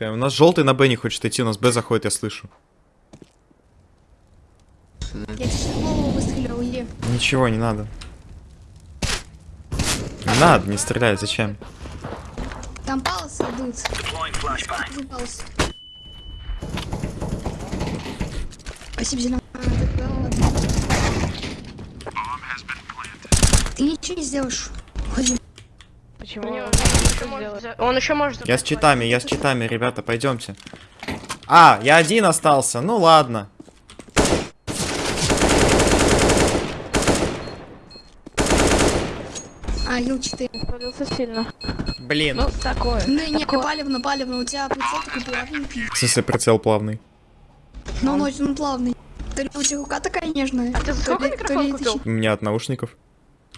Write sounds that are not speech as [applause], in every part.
У нас желтый на Б не хочет идти, у нас Б заходит, я слышу. Я выстрелил. Ничего, не надо. Не надо, не стрелять, зачем? Там палец идут. Спасибо, зеленый. Ты ничего не сделаешь. Не, он еще может Он еще может... Я с читами, я с читами, ребята, пойдемте. А, я один остался, ну ладно. А, ил 4. Спалился сильно. Блин. Ну, такое. Ну, не, палевно, палевно. У тебя прицел такой плавненький. В смысле прицел плавный? Но он очень плавный. Ли у тебя рука такая нежная. А ты сколько микрофон купил? У меня от наушников.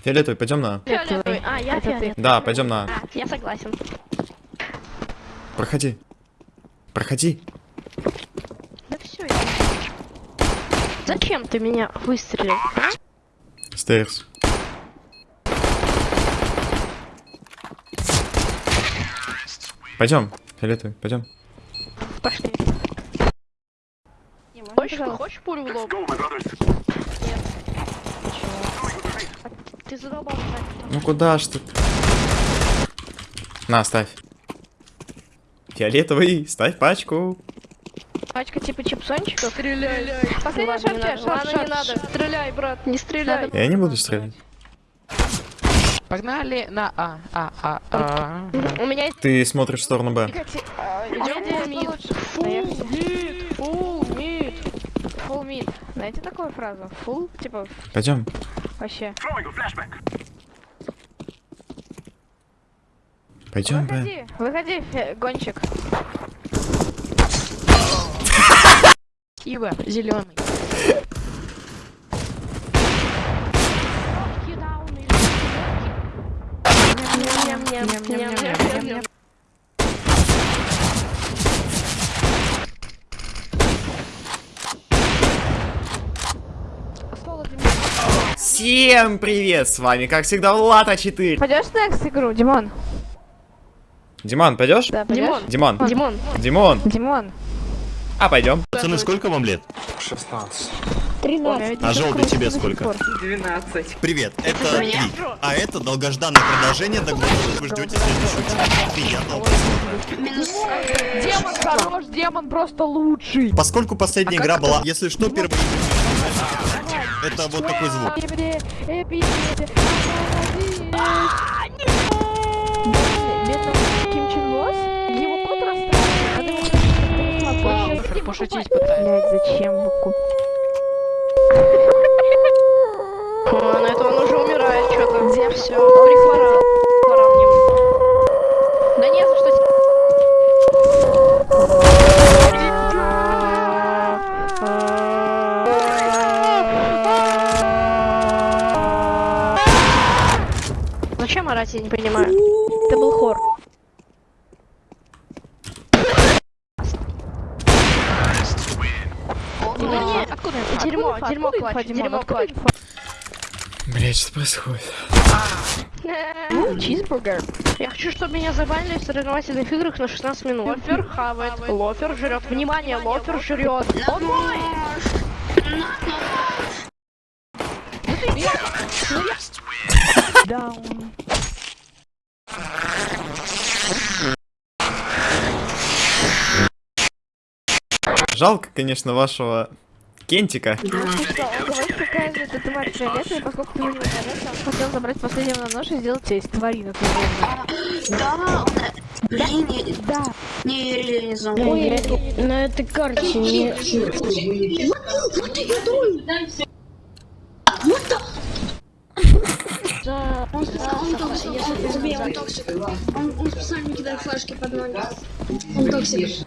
Фиолетовый, пойдем на. Фиолетовый. А, я Это ты. Да, пойдем на. А. Я согласен. Проходи. Проходи. Да все. Зачем ты меня выстрелил? а? Стейрс. Пойдем, фиолетовый, пойдем. Пошли. Хочешь, хочешь пулю в лоб? Ты задолбал. Ну куда ж ты? На, ставь. Фиолетовый, ставь пачку. Пачка типа чипсончиков? Стреляй. Не шарт, надо. шарт, Ладно, не надо. Стреляй, брат, не стреляй. Я не буду стрелять. Погнали на А, А, А, А. У меня есть... Ты смотришь в сторону Б. Идем. Поехали. мид. Фул мид. Знаете такую фразу? Full, типа, Пойдем. Вообще. Пойдем Б. Выходи, выходи, фе- гонщик. Ива, зеленый. Ням-ням-ням. Всем привет, с вами, как всегда, Влад А4. Пойдешь next игру, Димон? Диман, пойдешь? Да, пойдешь? Димон. Димон. Димон. Димон. Димон. А, пойдем. Пацаны, сколько вам лет? 13. А желтый тебе сколько? 12. Привет, это Три. А это долгожданное продолжение, до которого вы ждете следующую часть. Приятного просмотра. Демон хорош, демон просто лучший. Поскольку последняя игра была, если что, первый это вот такой звук. Пошутить пытаюсь. Блять, зачем вы куп... О, на это он уже умирает что-то. Где все? Прихвора. Зачем орать, я не понимаю. Это был хор. Нет, Откуда? Дерьмо, дерьмо Димон? дерьмо инфа? Блять, что происходит? [laughs] Чизбургер. Я хочу, чтобы меня забанили в соревновательных играх на 16 минут. Лофер хавает, лофер жрет. Внимание, лофер жрет. Он мой! Даун. Жалко, конечно, вашего Кентика. хотел забрать последнего на нож и сделать честь. Тварина Да, блин, да. Не реализовал. На этой карте не... Вот ты! Вот так! Да, он токсик, он токсик. Он специально кидает флешки под ноги. Он токсик.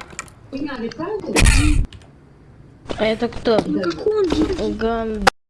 А это кто? Ну? Ган...